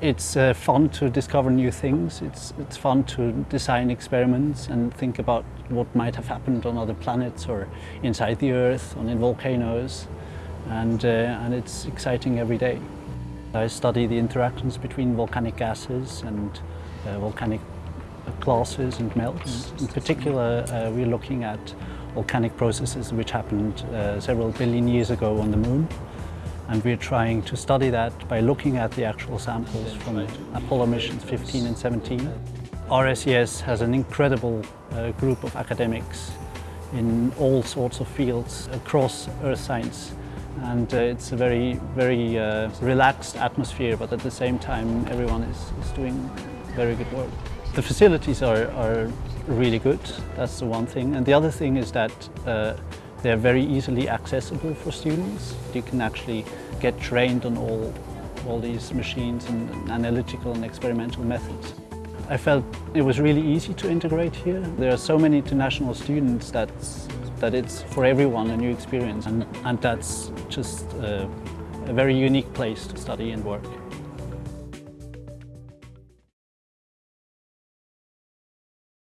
It's uh, fun to discover new things. It's, it's fun to design experiments and think about what might have happened on other planets or inside the Earth, on in volcanoes. And, uh, and it's exciting every day. I study the interactions between volcanic gases and uh, volcanic glasses and melts. In particular, uh, we're looking at volcanic processes which happened uh, several billion years ago on the moon. And we're trying to study that by looking at the actual samples from Apollo missions 15 and 17. RSES has an incredible uh, group of academics in all sorts of fields across earth science. And uh, it's a very, very uh, relaxed atmosphere, but at the same time, everyone is, is doing very good work. The facilities are, are really good, that's the one thing. And the other thing is that uh, they're very easily accessible for students. You can actually get trained on all, all these machines and analytical and experimental methods. I felt it was really easy to integrate here. There are so many international students that, that it's for everyone a new experience and, and that's just a very unique place to study and work.